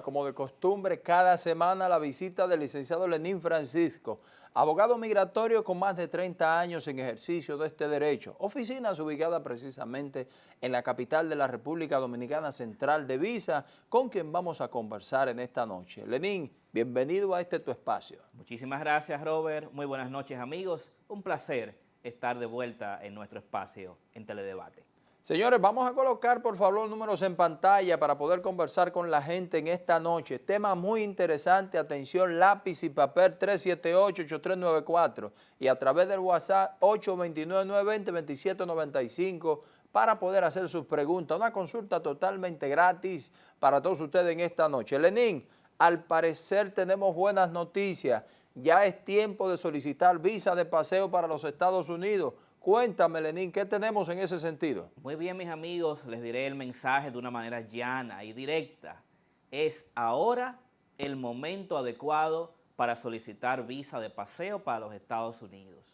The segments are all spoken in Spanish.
Como de costumbre, cada semana la visita del licenciado Lenín Francisco, abogado migratorio con más de 30 años en ejercicio de este derecho. Oficinas ubicada precisamente en la capital de la República Dominicana Central de Visa, con quien vamos a conversar en esta noche. Lenín, bienvenido a este tu espacio. Muchísimas gracias, Robert. Muy buenas noches, amigos. Un placer estar de vuelta en nuestro espacio en Teledebate. Señores, vamos a colocar por favor los números en pantalla para poder conversar con la gente en esta noche. Tema muy interesante, atención, lápiz y papel 378-8394 y a través del WhatsApp 829-920-2795 para poder hacer sus preguntas. Una consulta totalmente gratis para todos ustedes en esta noche. Lenín, al parecer tenemos buenas noticias. Ya es tiempo de solicitar visa de paseo para los Estados Unidos. Cuéntame, Lenín, ¿qué tenemos en ese sentido? Muy bien, mis amigos, les diré el mensaje de una manera llana y directa. Es ahora el momento adecuado para solicitar visa de paseo para los Estados Unidos.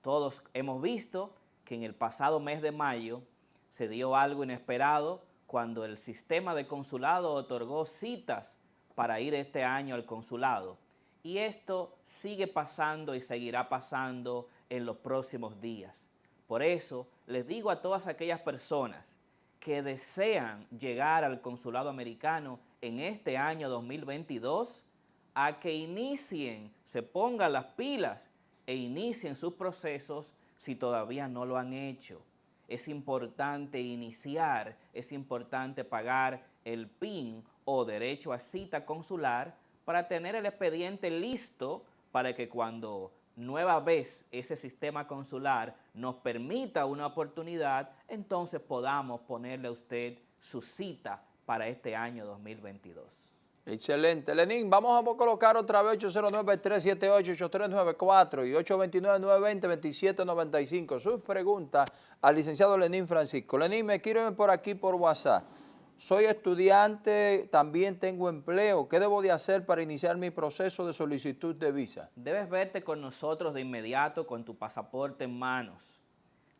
Todos hemos visto que en el pasado mes de mayo se dio algo inesperado cuando el sistema de consulado otorgó citas para ir este año al consulado. Y esto sigue pasando y seguirá pasando en los próximos días. Por eso les digo a todas aquellas personas que desean llegar al consulado americano en este año 2022 a que inicien, se pongan las pilas e inicien sus procesos si todavía no lo han hecho. Es importante iniciar, es importante pagar el PIN o derecho a cita consular para tener el expediente listo para que cuando nueva vez ese sistema consular nos permita una oportunidad, entonces podamos ponerle a usted su cita para este año 2022. Excelente. Lenín, vamos a colocar otra vez 809-378-8394 y 829-920-2795. Sus preguntas al licenciado Lenín Francisco. Lenín, me quiero por aquí por WhatsApp soy estudiante, también tengo empleo. ¿Qué debo de hacer para iniciar mi proceso de solicitud de visa? Debes verte con nosotros de inmediato con tu pasaporte en manos.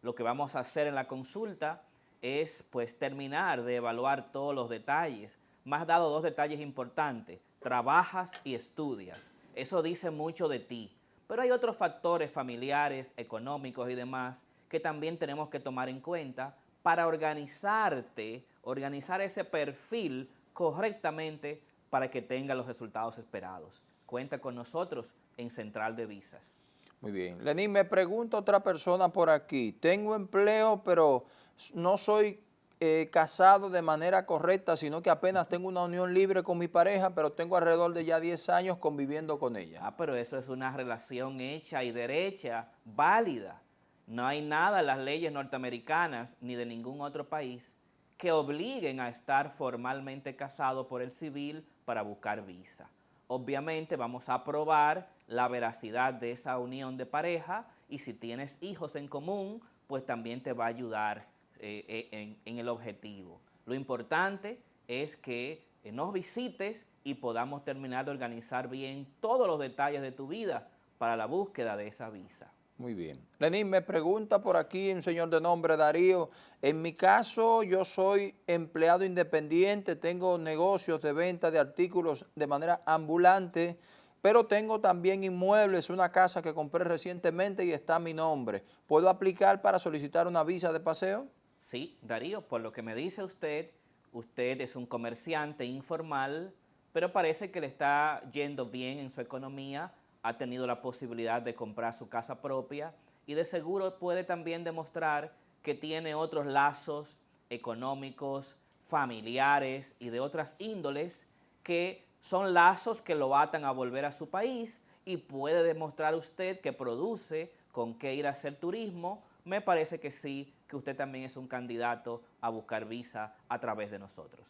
Lo que vamos a hacer en la consulta es pues terminar de evaluar todos los detalles. Más dado dos detalles importantes, trabajas y estudias. Eso dice mucho de ti. Pero hay otros factores familiares, económicos y demás que también tenemos que tomar en cuenta para organizarte organizar ese perfil correctamente para que tenga los resultados esperados. Cuenta con nosotros en Central de Visas. Muy bien. Lenín, me pregunta otra persona por aquí. Tengo empleo, pero no soy eh, casado de manera correcta, sino que apenas tengo una unión libre con mi pareja, pero tengo alrededor de ya 10 años conviviendo con ella. Ah, pero eso es una relación hecha y derecha, válida. No hay nada en las leyes norteamericanas ni de ningún otro país que obliguen a estar formalmente casados por el civil para buscar visa. Obviamente vamos a probar la veracidad de esa unión de pareja y si tienes hijos en común, pues también te va a ayudar eh, eh, en, en, el objetivo. Lo importante es que eh, nos visites y podamos terminar de organizar bien todos los detalles de tu vida para la búsqueda de esa visa. Muy bien. Lenín, me pregunta por aquí un señor de nombre Darío, en mi caso yo soy empleado independiente, tengo negocios de venta de artículos de manera ambulante, pero tengo también inmuebles, una casa que compré recientemente y está a mi nombre. ¿Puedo aplicar para solicitar una visa de paseo? Sí, Darío, por lo que me dice usted, usted es un comerciante informal, pero parece que le está yendo bien en su economía, ha tenido la posibilidad de comprar su casa propia y de seguro puede también demostrar que tiene otros lazos económicos, familiares y de otras índoles que son lazos que lo atan a volver a su país y puede demostrar usted que produce con qué ir a hacer turismo, me parece que sí, que usted también es un candidato a buscar visa a través de nosotros.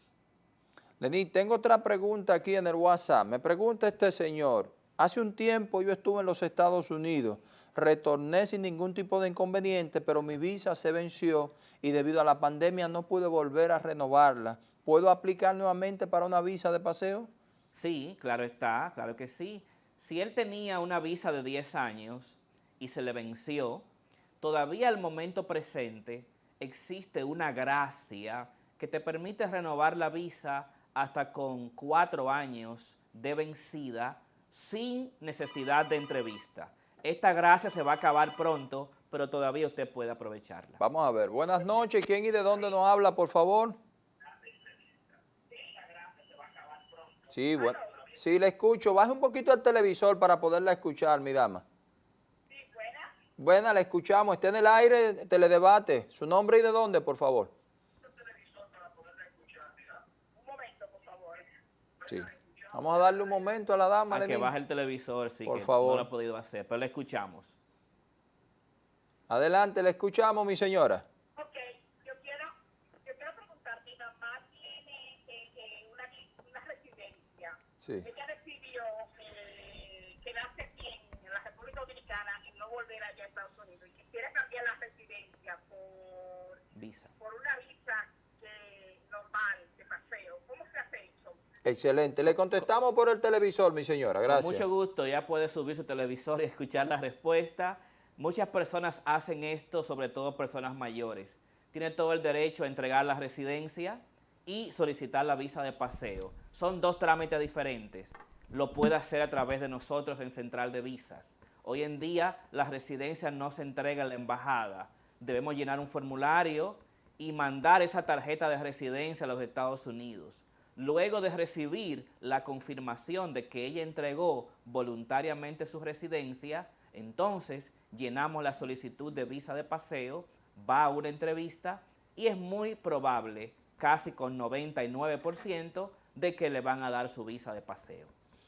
Lenín, tengo otra pregunta aquí en el WhatsApp. Me pregunta este señor, Hace un tiempo yo estuve en los Estados Unidos, retorné sin ningún tipo de inconveniente, pero mi visa se venció y debido a la pandemia no pude volver a renovarla. ¿Puedo aplicar nuevamente para una visa de paseo? Sí, claro está, claro que sí. Si él tenía una visa de 10 años y se le venció, todavía al momento presente existe una gracia que te permite renovar la visa hasta con cuatro años de vencida sin necesidad de entrevista. Esta gracia se va a acabar pronto, pero todavía usted puede aprovecharla. Vamos a ver. Buenas noches. ¿Quién y de dónde nos habla, por favor? Sí, bueno. Sí, le escucho. Baje un poquito el televisor para poderla escuchar, mi dama. Sí, buena. Buena, la escuchamos. Está en el aire, teledebate. ¿Su nombre y de dónde, por favor? Un momento, por favor. Sí. Vamos a darle un momento a la dama. A que baje el televisor, sí, por favor. no lo ha podido hacer, pero le escuchamos. Adelante, le escuchamos, mi señora. Ella decidió eh, quedarse aquí en la República Dominicana y no volver allá a Estados Unidos. Y quisiera cambiar la residencia por, visa. por una visa que, normal, de paseo. ¿Cómo se hace? Excelente. Le contestamos por el televisor, mi señora. Gracias. Con mucho gusto. Ya puede subir su televisor y escuchar la respuesta. Muchas personas hacen esto, sobre todo personas mayores. Tiene todo el derecho a entregar la residencia y solicitar la visa de paseo. Son dos trámites diferentes. Lo puede hacer a través de nosotros en Central de Visas. Hoy en día la residencia no se entrega en la embajada. Debemos llenar un formulario y mandar esa tarjeta de residencia a los Estados Unidos. Luego de recibir la confirmación de que ella entregó voluntariamente su residencia, entonces llenamos la solicitud de visa de paseo, va a una entrevista y es muy probable casi con 99% de que le van a dar su visa de paseo.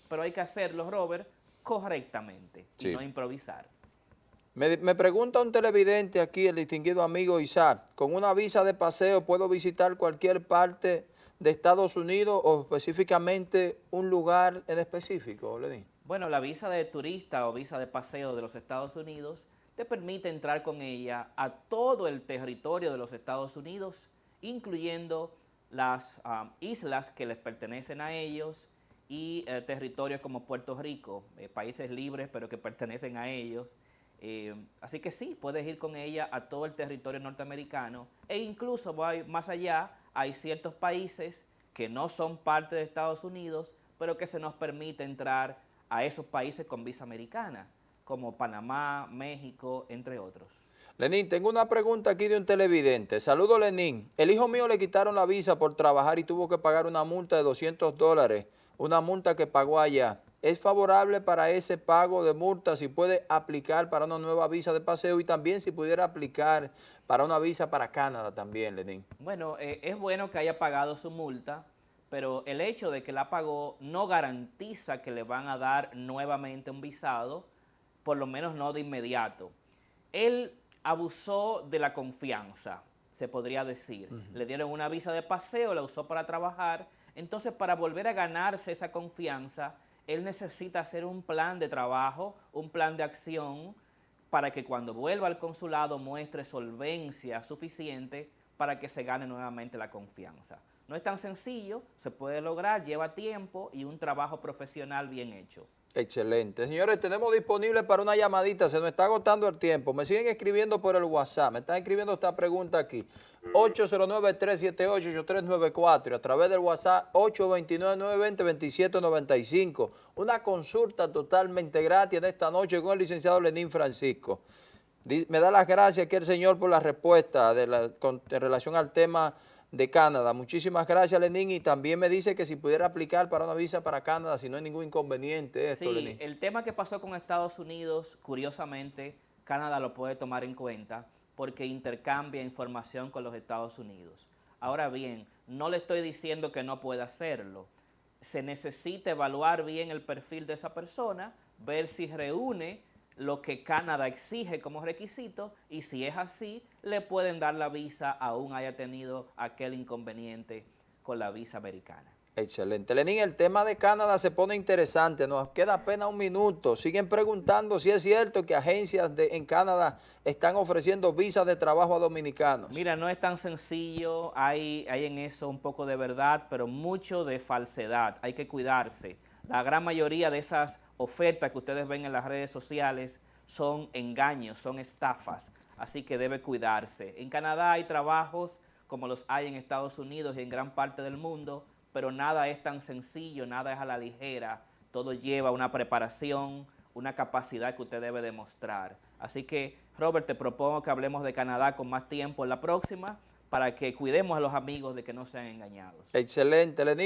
Pero hay que hacerlo, Robert, correctamente y no improvisar. Me, me, pregunta un televidente aquí, el distinguido amigo Isaac, ¿con una visa de paseo puedo visitar cualquier parte de Estados Unidos o específicamente un lugar en específico, Lenín? Bueno, la visa de turista o visa de paseo de los Estados Unidos te permite entrar con ella a todo el territorio de los Estados Unidos incluyendo las um, islas que les pertenecen a ellos y eh, territorios como Puerto Rico, eh, países libres pero que pertenecen a ellos. Eh, así que sí, puedes ir con ella a todo el territorio norteamericano e incluso más allá, hay ciertos países que no son parte de Estados Unidos, pero que se nos permite entrar a esos países con visa americana, como Panamá, México, entre otros. Lenín, tengo una pregunta aquí de un televidente. Saludo, Lenín. El hijo mío le quitaron la visa por trabajar y tuvo que pagar una multa de 200 dólares, una multa que pagó allá. ¿Es favorable para ese pago de multa si puede aplicar para una nueva visa de paseo y también si pudiera aplicar para una visa para Canadá también, Lenín? Bueno, eh, es bueno que haya pagado su multa, pero el hecho de que la pagó no garantiza que le van a dar nuevamente un visado, por lo menos no de inmediato. Él abusó de la confianza, se podría decir. Le dieron una visa de paseo, la usó para trabajar. Entonces, para volver a ganarse esa confianza, él necesita hacer un plan de trabajo, un plan de acción, para que cuando vuelva al consulado muestre solvencia suficiente para que se gane nuevamente la confianza. No es tan sencillo, se puede lograr, lleva tiempo y un trabajo profesional bien hecho. Excelente. Señores, tenemos disponible para una llamadita, se nos está agotando el tiempo. Me siguen escribiendo por el WhatsApp, me están escribiendo esta pregunta aquí. 809-378-8394 y a través del WhatsApp 829-920-2795. Una consulta totalmente gratis en esta noche con el licenciado Lenín Francisco. Me da las gracias aquí el señor por la respuesta de la, en relación al tema de Canadá. Muchísimas gracias, Lenín, y también me dice que si pudiera aplicar para una visa para Canadá, si no hay ningún inconveniente esto, sí, el tema que pasó con Estados Unidos, curiosamente, Canadá lo puede tomar en cuenta porque intercambia información con los Estados Unidos. Ahora bien, no le estoy diciendo que no pueda hacerlo. Se necesita evaluar bien el perfil de esa persona, ver si reúne lo que Canadá exige como requisito y si es así, le pueden dar la visa aún haya tenido aquel inconveniente con la visa americana. Excelente. Lenín, el tema de Canadá se pone interesante, nos queda apenas un minuto. Siguen preguntando si es cierto que agencias de, en Canadá están ofreciendo visas de trabajo a dominicanos. Mira, no es tan sencillo, hay, hay en eso un poco de verdad, pero mucho de falsedad, hay que cuidarse. La gran mayoría de esas ofertas que ustedes ven en las redes sociales son engaños, son estafas, así que debe cuidarse. En Canadá hay trabajos como los hay en Estados Unidos y en gran parte del mundo, pero nada es tan sencillo, nada es a la ligera, todo lleva una preparación, una capacidad que usted debe demostrar. Así que, Robert, te propongo que hablemos de Canadá con más tiempo en la próxima para que cuidemos a los amigos de que no sean engañados. Excelente, Lenín.